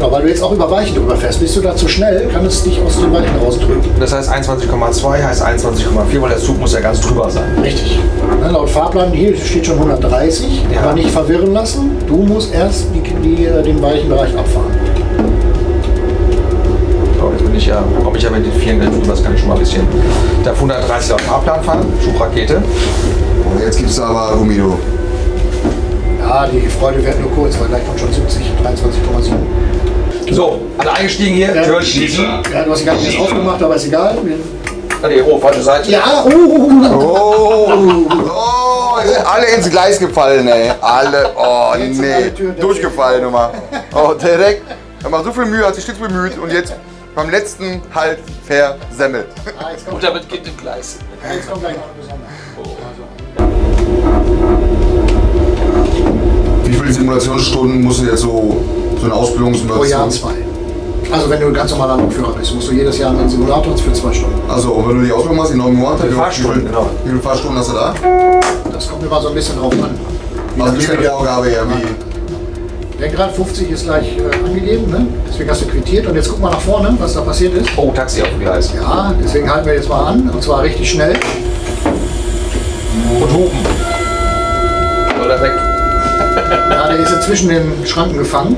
Ja, weil du jetzt auch über Weichen drüber fährst. Bist du da zu schnell, kann es dich aus den Weichen rausdrücken. Das heißt 21,2 heißt 21,4, weil der Zug muss ja ganz drüber sein. Richtig. Ne, laut Fahrplan hier steht schon 130, Ja. aber nicht verwirren lassen. Du musst erst die, die, äh, den weichen Bereich abfahren. So, jetzt bin ich ja, komme ich ja mit den vielen drüber, das kann ich schon mal ein bisschen. Ich darf 130 auf Fahrplan fahren, Schubrakete. Und jetzt gibt's da aber Gumido. Ja, die Freude wird nur kurz, weil gleich kommt schon 70, 23,7. So, alle eingestiegen hier, Ja. Türen schließen. Ja, du hast die ganze jetzt aufgemacht, aber ist egal. Ah, nee, oh, falsche Seite. Ja, oh, oh, Oh, oh, alle ins Gleis gefallen, ey. Alle, oh nee. Durchgefallen nochmal. Oh, direkt. Er macht so viel Mühe, hat sich stets bemüht und jetzt beim letzten halt versemmelt. ah, Und damit geht im Gleis. jetzt kommt gleich noch eine Besonderheit. Wie viele Simulationsstunden musst du jetzt so, so eine Ausbildungssimulation? Pro Jahr zwei. Also wenn du ein ganz normaler Lokführer bist, musst du jedes Jahr einen Simulator für zwei Stunden. Also, und wenn du die Ausbildung machst, in neun Monaten, wie Fahrstunden, viel- genau. Wie viele Fahrstunden hast du da? Das kommt immer so ein bisschen drauf an. Wie Also, wie du- eine Vorgabe, ja, wie. Der Grad 50 ist gleich äh, angegeben, ne? deswegen hast du quittiert. Und jetzt guck mal nach vorne, was da passiert ist. Oh, Taxi auf dem Gleis. Ja, deswegen halten wir jetzt mal an, und zwar richtig schnell. Und hupen. Oder weg. Ja, der ist jetzt zwischen den Schranken gefangen.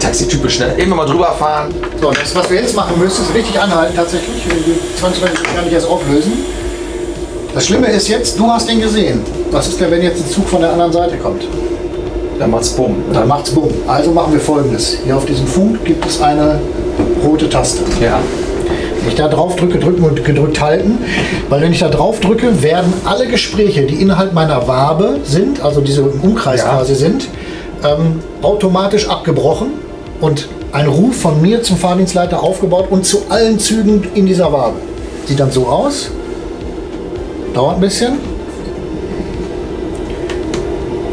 Taxi typisch schnell. Immer mal drüber fahren. So, das, was wir jetzt machen müssen, ist richtig anhalten tatsächlich. Die 20 Minuten kann ich erst auflösen. Das Schlimme ist jetzt, du hast ihn gesehen. Was ist denn, wenn jetzt ein Zug von der anderen Seite kommt? Dann macht's bumm. Dann macht's bumm. Also machen wir folgendes. Hier auf diesem Funk gibt es eine rote Taste. Ja. Wenn ich da drauf drücke, drücken und gedrückt halten, weil wenn ich da drauf drücke, werden alle Gespräche, die innerhalb meiner Wabe sind, also diese im Umkreis Ja. quasi sind, ähm, automatisch abgebrochen und ein Ruf von mir zum Fahrdienstleiter aufgebaut und zu allen Zügen in dieser Wabe. Sieht dann so aus. Dauert ein bisschen.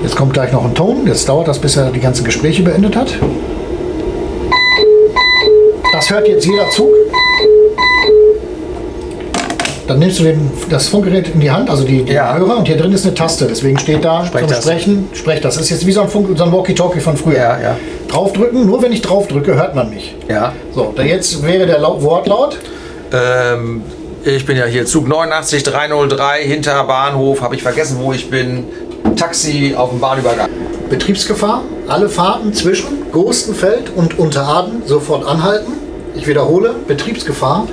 Jetzt kommt gleich noch ein Ton. Jetzt dauert das, bis er die ganzen Gespräche beendet hat. Das hört jetzt jeder Zug. Dann nimmst du den, das Funkgerät in die Hand, also die, die Ja. Hörer, und hier drin ist eine Taste. Deswegen steht da Sprech zum das. Sprechen, sprech das. Das ist jetzt wie so ein, Funk, so ein Walkie-Talkie von früher. Ja, ja. Draufdrücken, nur wenn ich draufdrücke, hört man mich. Ja. So, da jetzt wäre der Lau- Wortlaut. Ähm, ich bin ja hier Zug 89 303 hinter Bahnhof. Habe ich vergessen, wo ich bin. Taxi auf dem Bahnübergang. Betriebsgefahr. Alle Fahrten zwischen Gostenfeld und Unteraden sofort anhalten. Ich wiederhole, Betriebsgefahr.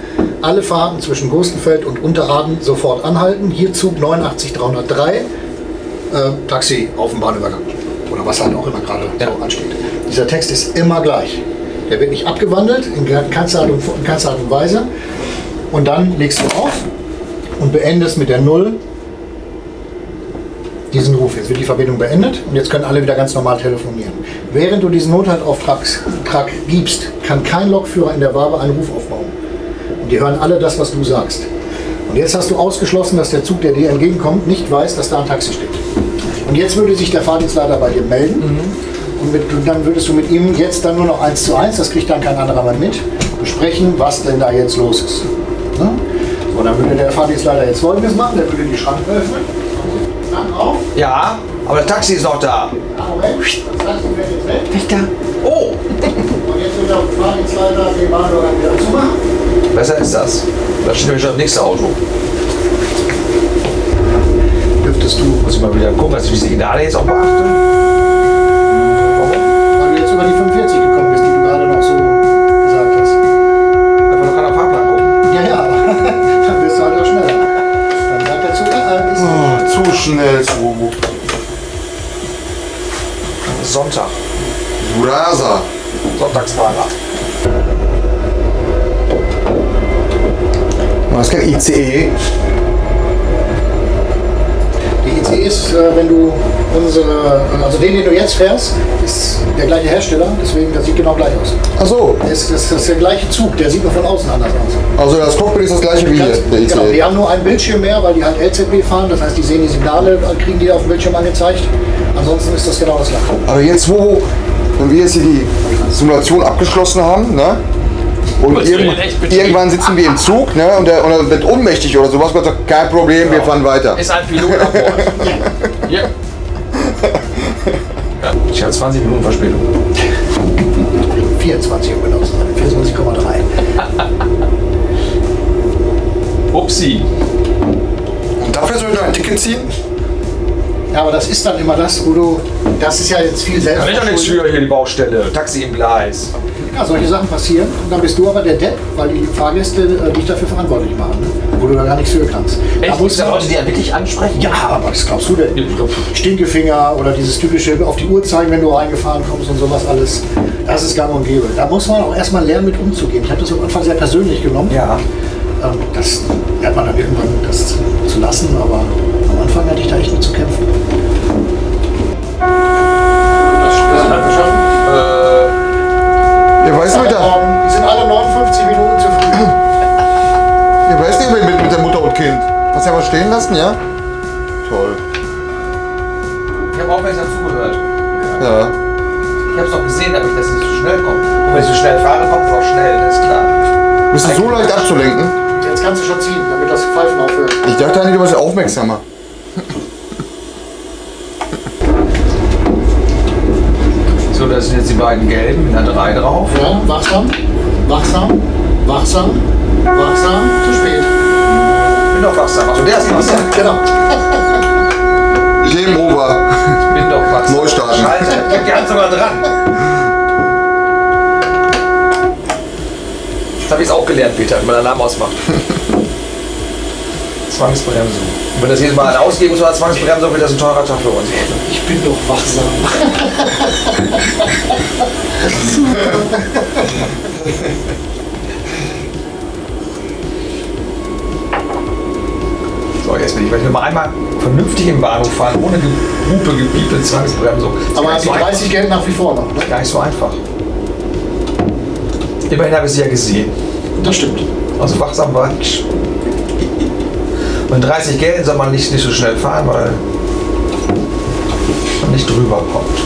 Alle Fahrten zwischen Gostenfeld und Unteraden sofort anhalten. Hier Zug 89303. Äh, Taxi auf dem Bahnübergang. Oder was halt auch immer gerade Ja. so ansteht. Dieser Text ist immer gleich. Der wird nicht abgewandelt, in keinster Art und, Weise. Und dann legst du auf und beendest mit der Null diesen Ruf. Jetzt wird die Verbindung beendet und jetzt können alle wieder ganz normal telefonieren. Während du diesen Nothaltauftrag Trag gibst, kann kein Lokführer in der Wabe einen Ruf aufbauen. Und die hören alle das, was du sagst. Und jetzt hast du ausgeschlossen, dass der Zug, der dir entgegenkommt, nicht weiß, dass da ein Taxi steht. Und jetzt würde sich der Fahrdienstleiter bei dir melden. Und mit, dann würdest du mit ihm jetzt dann nur noch eins zu eins, das kriegt dann kein anderer mehr mit, besprechen, was denn da jetzt los ist. Ne? So, dann würde der Fahrdienstleiter jetzt folgendes machen, der würde die Schranke öffnen. Dann auf. Ja, aber das Taxi ist noch da. Ah, Moment, das Taxi fährt jetzt weg. Wächter. Oh, Und jetzt wird der Fahrdienstleiter den Bahnübergang wieder zumachen. besser ist das. Da steht nämlich schon das nächste Auto. Dürftest du, Muss ich mal wieder gucken, dass ich die Signale jetzt auch beachte. weil du jetzt über die 45 gekommen bist, die du gerade noch so gesagt hast. Einfach noch an der Fahrplan gucken. Ja, ja, dann wirst du halt auch schneller. Dann bleibt der Zug äh, Oh, zu schnell, Swobo. Sonntag. Brasa. Sonntagsfahrer. Das ist kein ICE. Die ICE ist, äh, wenn du unsere, also den, den du jetzt fährst, ist der gleiche Hersteller, deswegen das sieht genau gleich aus. Achso, Das ist, das ist der gleiche Zug, der sieht nur von außen anders aus. also das Cockpit ist das gleiche wie hier, Ganz, der genau, die ICE. haben nur einen Bildschirm mehr, weil die halt LZB fahren, das heißt, die sehen die Signale, kriegen die auf dem Bildschirm angezeigt. Ansonsten ist das genau das gleiche. Aber jetzt, wo, wenn wir jetzt hier die Simulation abgeschlossen haben, ne? Und für irgendwann, sitzen wir im Zug, ne? Und der, und er wird ohnmächtig oder sowas, Gott sagt, kein Problem, wir fahren weiter. Ist ein Pilot an Bord. ja. ja. Ich habe 20 Minuten Verspätung. 24 um genau zu sein, 24,3. Upsi. Und dafür soll ich noch ein Ticket ziehen? Ja, aber das ist dann immer das, wo du, das ist ja jetzt viel selbst. Kann ich doch nichts für hier die Baustelle. Taxi im Gleis. Ja, solche Sachen passieren und dann bist du aber der Depp, weil die Fahrgäste äh, dich dafür verantwortlich machen, ne? wo du da gar nichts für kannst. Da Echt? musst Gibt du Leute, die einen wirklich ansprechen? ja, aber was glaubst du denn? Stinkefinger oder dieses typische auf die Uhr zeigen, wenn du reingefahren kommst und sowas alles. Das ist gang und gäbe. Da muss man auch erstmal lernen, mit umzugehen. Ich habe das am Anfang sehr persönlich genommen. Ja. Ähm, Das lernt man dann irgendwann, das zu lassen, aber am Anfang hatte ich da echt mit zu kämpfen. Das ist halt geschafft. Ja, weißt du, mit der, Die sind alle 59 Minuten zu früh. ja, weißt du, mit, mit der Mutter und Kind. Hast du ja was stehen lassen, ja? Toll. Ich habe aufmerksam zugehört. Ja. Ich habe es doch gesehen, damit das nicht so schnell kommt. Und wenn ich so schnell fahre, kommt es auch schnell, das ist klar. Bist du so leicht abzulenken? Jetzt kannst du schon ziehen, damit das Pfeifen aufhört. Ich dachte eigentlich, du warst aufmerksamer. So, das sind jetzt die beiden gelben mit einer 3 drauf. Ja, wachsam, wachsam, wachsam, wachsam, zu spät. Ich bin doch wachsam. Also der ist wachsam. Genau. Game over. Ich bin doch wachsam. Neustarten. Scheiße, ich hab die Hand sogar dran. Das habe ich jetzt auch gelernt, Peter, wie man Alarm ausmacht. Zwangsbremsung. Wenn das jedes Mal ausgeben muss, Zwangsbremsung, wird das ein teurer Tag für uns. Ich bin doch wachsam. So, jetzt bin ich. Ich will mal einmal vernünftig im Bahnhof fahren, ohne Gehupe, Gebiepe, Zwangsbremsung. Aber die so 30 gelten nach wie vor noch. Ne? Gar nicht so einfach. Immerhin habe ich sie ja gesehen. Das stimmt. Also wachsam war ich. Und 30 Geld soll man nicht, nicht so schnell fahren, weil man nicht drüber kommt.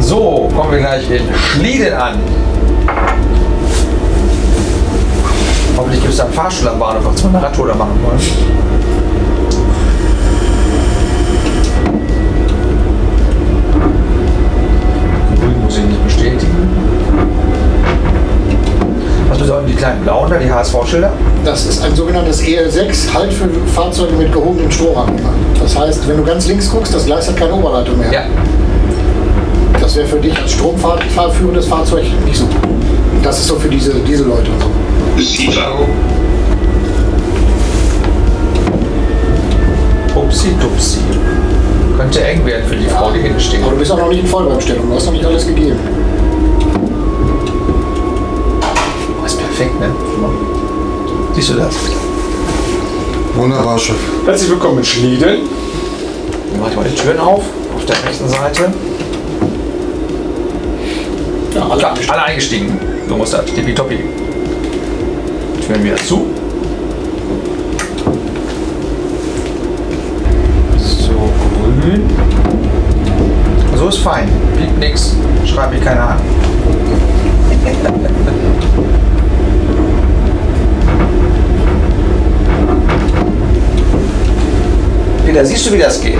So, kommen wir gleich in Schlieden an. Hoffentlich gibt es da einen Fahrstuhl am Bahnhof, was wir eine Radtour da machen wollen. Grün muss ich nicht bestätigen. Was bedeuten die kleinen blauen da, die HSV-Schilder? Das ist ein sogenanntes EL6, Halt für Fahrzeuge mit gehobenem Strohrahmen. Das heißt, wenn du ganz links guckst, das Gleis hat keine Oberleitung mehr. Ja. Das wäre für dich als stromfahrführendes Fahrzeug nicht so. Das ist so für diese, diese Leute und so. Upsi dupsi. Könnte eng werden für die Frau, die hinten steht. Aber du bist auch noch nicht in Vollbestellung, du hast noch nicht alles gegeben. Oh, ist perfekt, ne? Siehst du das? Wunderbar, Chef. Herzlich willkommen in Schlieden. Dann mache ich mal die Türen auf, auf der rechten Seite. Ja, alle Klar, alle eingestiegen. So muss das. Tippitoppi. Türen wieder zu. So, grün. So ist fein. Piept nix. Schreibt mich keiner an. Peter, siehst du, wie das geht?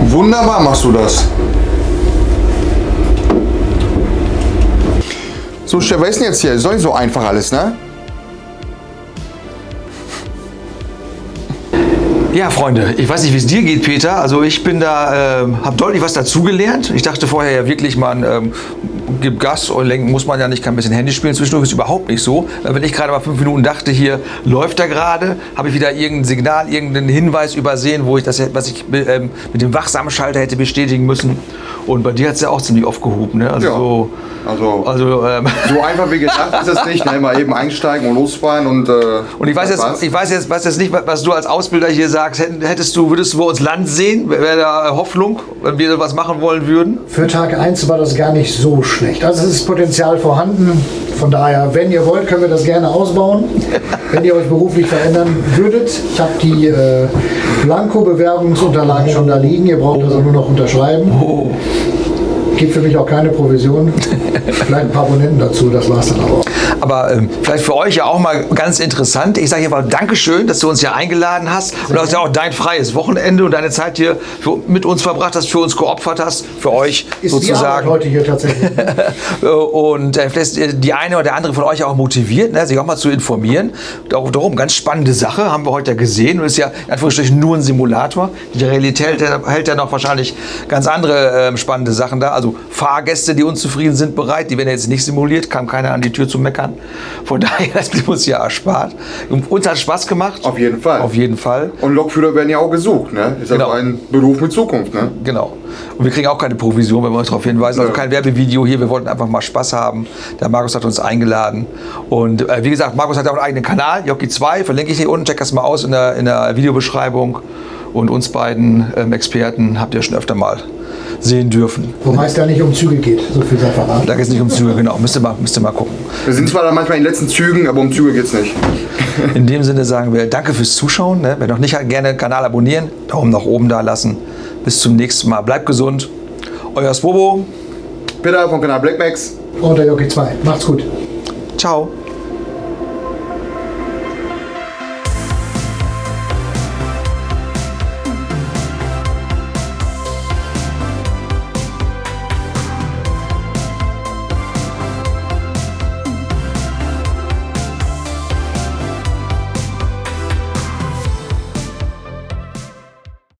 Wunderbar machst du das. So, Chef, was ist denn jetzt hier? Ist doch nicht so einfach alles, ne? Ja, Freunde, ich weiß nicht, wie es dir geht, Peter. Also ich bin da, ähm, habe deutlich was dazugelernt. Ich dachte vorher ja wirklich, man ähm, gibt Gas und lenken muss man ja nicht, kann ein bisschen Handy spielen. Zwischendurch ist überhaupt nicht so. Wenn ich gerade mal fünf Minuten dachte, hier läuft er gerade, habe ich wieder irgendein Signal, irgendeinen Hinweis übersehen, wo ich das, was ich ähm, mit dem wachsamen Schalter hätte bestätigen müssen. Und bei dir hat es ja auch ziemlich oft gehoben, ne? Also, Ja. so, Also, also ähm, so einfach wie gedacht ist es nicht. Ne? Mal eben einsteigen und losfahren und. Äh, Und ich weiß, jetzt, ich weiß jetzt, weiß jetzt nicht, was du als Ausbilder hier sagst. Hättest du, würdest du bei uns Land sehen? Wäre da Hoffnung, wenn wir was machen wollen würden? Für Tag 1 war das gar nicht so schlecht. Also es ist Potenzial vorhanden. Von daher, wenn ihr wollt, können wir das gerne ausbauen. wenn ihr euch beruflich verändern würdet. Ich habe die äh, Blanko-Bewerbungsunterlagen schon da liegen. Ihr braucht also nur noch unterschreiben. Gibt für mich auch keine Provision. Vielleicht ein paar Abonnenten dazu, das war's dann aber auch. Aber ähm, vielleicht für euch ja auch mal ganz interessant. Ich sage hier mal Dankeschön, dass du uns hier eingeladen hast. Und das ist ja auch dein freies Wochenende und deine Zeit hier für, mit uns verbracht hast, für uns geopfert hast, für euch Ist sozusagen. heute hier tatsächlich. Äh, und äh, vielleicht ist die eine oder der andere von euch auch motiviert, ne, sich auch mal zu informieren. Dar- Darum, ganz spannende Sache, haben wir heute ja gesehen. Und ist ja in Anführungsstrichen nur ein Simulator. Die Realität hält ja, noch wahrscheinlich ganz andere ähm, spannende Sachen da. Also Fahrgäste, die unzufrieden sind, bereit. Die werden jetzt nicht simuliert, kam keiner an die Tür zu meckern. Von daher, das blieb uns ja erspart. Und Uns hat Spaß gemacht. Auf jeden Fall. Auf jeden Fall. Und Lokführer werden ja auch gesucht, ne? Ist also Genau. ein Beruf mit Zukunft, ne? Genau. Und wir kriegen auch keine Provision, wenn wir uns darauf hinweisen. Also kein Werbevideo hier. Wir wollten einfach mal Spaß haben. Der Markus hat uns eingeladen. Und äh, wie gesagt, Markus hat ja auch einen eigenen Kanal, Jockey 2. Verlinke ich hier unten. Check das mal aus in der, in der Videobeschreibung. Und uns beiden ähm, Experten habt ihr schon öfter mal sehen dürfen. Wobei es da nicht um Züge geht, so viel sei verraten. Da geht es nicht um Züge, genau. Müsst ihr mal, müsst ihr mal gucken. Wir sind zwar dann manchmal in den letzten Zügen, aber um Züge geht's nicht. In dem Sinne sagen wir Danke fürs Zuschauen. Ne? Wer noch nicht hat, gerne den Kanal abonnieren. Daumen nach oben da lassen. Bis zum nächsten Mal. Bleibt gesund. Euer Swobo. Peter vom Kanal Black Max. Und der Jockey 2. Macht's gut. Ciao.